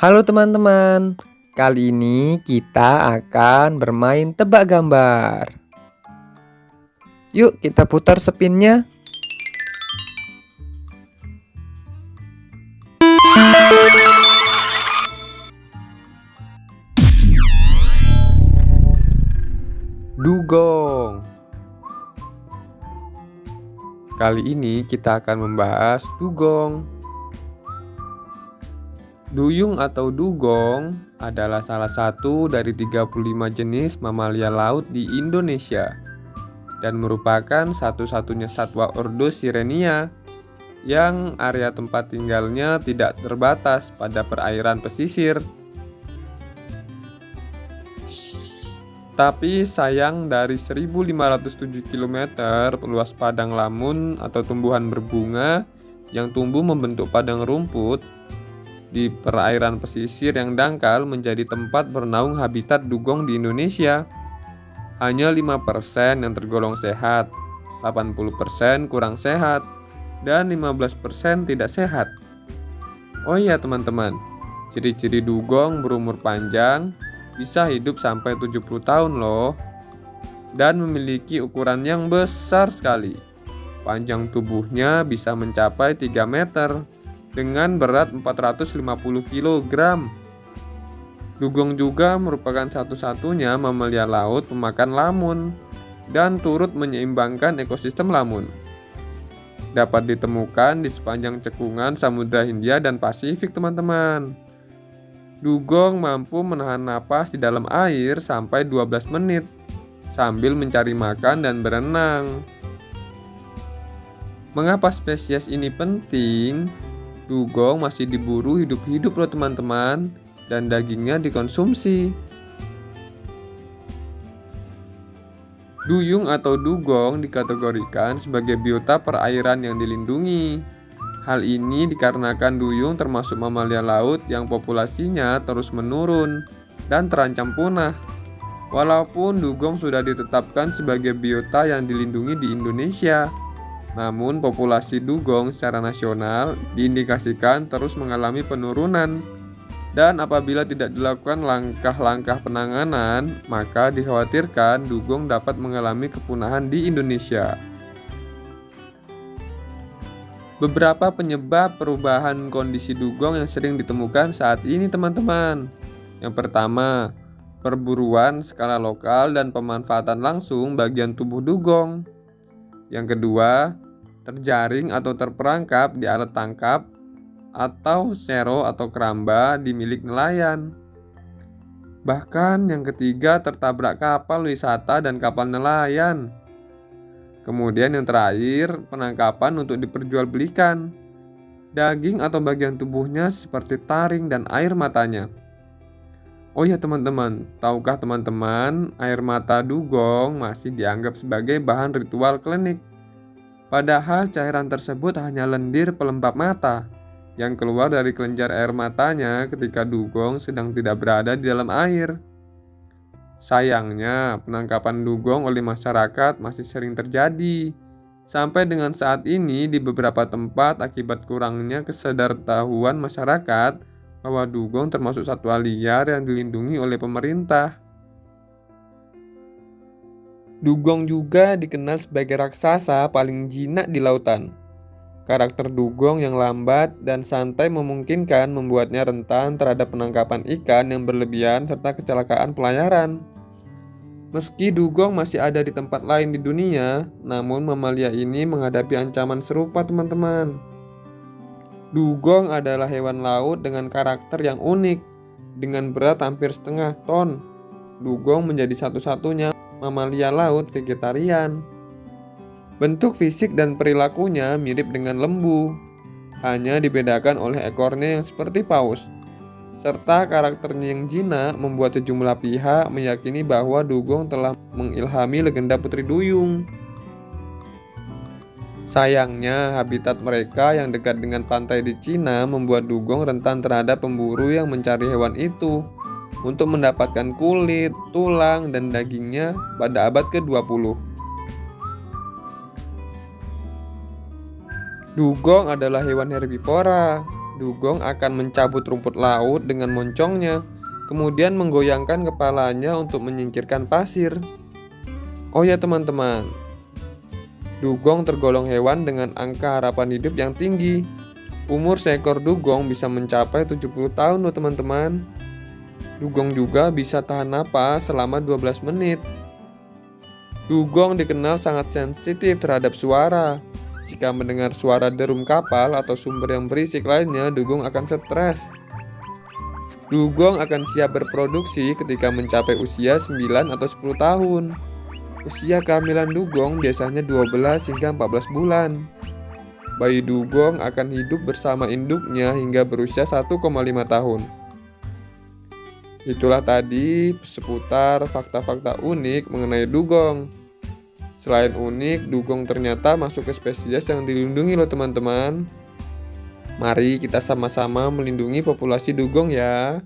Halo teman-teman, kali ini kita akan bermain tebak gambar. Yuk kita putar spinnya. Dugong Kali ini kita akan membahas dugong. Duyung atau dugong adalah salah satu dari 35 jenis mamalia laut di Indonesia dan merupakan satu-satunya satwa ordo Sirenia yang area tempat tinggalnya tidak terbatas pada perairan pesisir. Tapi sayang dari 1507 km luas padang lamun atau tumbuhan berbunga yang tumbuh membentuk padang rumput di perairan pesisir yang dangkal menjadi tempat bernaung habitat dugong di Indonesia. Hanya 5% yang tergolong sehat, 80% kurang sehat, dan 15% tidak sehat. Oh iya teman-teman, ciri-ciri dugong berumur panjang bisa hidup sampai 70 tahun loh dan memiliki ukuran yang besar sekali. Panjang tubuhnya bisa mencapai 3 meter dengan berat 450 kg. Dugong juga merupakan satu-satunya mamalia laut pemakan lamun dan turut menyeimbangkan ekosistem lamun. Dapat ditemukan di sepanjang cekungan Samudra Hindia dan Pasifik, teman-teman. Dugong mampu menahan napas di dalam air sampai 12 menit sambil mencari makan dan berenang. Mengapa spesies ini penting? Dugong masih diburu hidup-hidup loh teman-teman dan dagingnya dikonsumsi. Duyung atau dugong dikategorikan sebagai biota perairan yang dilindungi. Hal ini dikarenakan duyung termasuk mamalia laut yang populasinya terus menurun dan terancam punah. Walaupun dugong sudah ditetapkan sebagai biota yang dilindungi di Indonesia, namun, populasi dugong secara nasional diindikasikan terus mengalami penurunan. Dan apabila tidak dilakukan langkah-langkah penanganan, maka dikhawatirkan dugong dapat mengalami kepunahan di Indonesia. Beberapa penyebab perubahan kondisi dugong yang sering ditemukan saat ini, teman-teman. Yang pertama, perburuan skala lokal dan pemanfaatan langsung bagian tubuh dugong. Yang kedua, terjaring atau terperangkap di alat tangkap atau sero atau keramba di milik nelayan. Bahkan yang ketiga tertabrak kapal wisata dan kapal nelayan. Kemudian yang terakhir penangkapan untuk diperjualbelikan. Daging atau bagian tubuhnya seperti taring dan air matanya. Oh ya teman-teman, tahukah teman-teman air mata dugong masih dianggap sebagai bahan ritual klinik? Padahal cairan tersebut hanya lendir pelembab mata yang keluar dari kelenjar air matanya ketika dugong sedang tidak berada di dalam air. Sayangnya, penangkapan dugong oleh masyarakat masih sering terjadi. Sampai dengan saat ini di beberapa tempat akibat kurangnya kesadartahuan masyarakat bahwa dugong termasuk satwa liar yang dilindungi oleh pemerintah. Dugong juga dikenal sebagai raksasa paling jinak di lautan. Karakter dugong yang lambat dan santai memungkinkan membuatnya rentan terhadap penangkapan ikan yang berlebihan serta kecelakaan pelayaran. Meski dugong masih ada di tempat lain di dunia, namun mamalia ini menghadapi ancaman serupa teman-teman. Dugong adalah hewan laut dengan karakter yang unik, dengan berat hampir setengah ton. Dugong menjadi satu-satunya mamalia laut vegetarian. Bentuk fisik dan perilakunya mirip dengan lembu, hanya dibedakan oleh ekornya yang seperti paus. Serta karakternya yang jinak membuat sejumlah pihak meyakini bahwa dugong telah mengilhami legenda Putri Duyung. Sayangnya, habitat mereka yang dekat dengan pantai di Cina membuat dugong rentan terhadap pemburu yang mencari hewan itu untuk mendapatkan kulit, tulang, dan dagingnya pada abad ke-20. Dugong adalah hewan herbivora. Dugong akan mencabut rumput laut dengan moncongnya, kemudian menggoyangkan kepalanya untuk menyingkirkan pasir. Oh ya teman-teman, dugong tergolong hewan dengan angka harapan hidup yang tinggi. Umur seekor dugong bisa mencapai 70 tahun loh teman-teman. Dugong juga bisa tahan napas selama 12 menit. Dugong dikenal sangat sensitif terhadap suara. Jika mendengar suara derum kapal atau sumber yang berisik lainnya, dugong akan stres. Dugong akan siap berproduksi ketika mencapai usia 9 atau 10 tahun. Usia kehamilan dugong biasanya 12 hingga 14 bulan. Bayi dugong akan hidup bersama induknya hingga berusia 1,5 tahun. Itulah tadi seputar fakta-fakta unik mengenai dugong. Selain unik, dugong ternyata masuk ke spesies yang dilindungi loh teman-teman. Mari kita sama-sama melindungi populasi dugong ya.